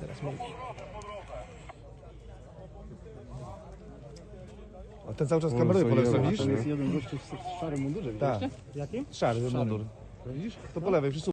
Teraz mówi. O, ten cały czas kameruje po lewej, Tam widzisz? jest jeden gościu w szarym mundurze, widzisz? Tak, Jaki? szary ten mundur. Widzisz? To po lewej, przy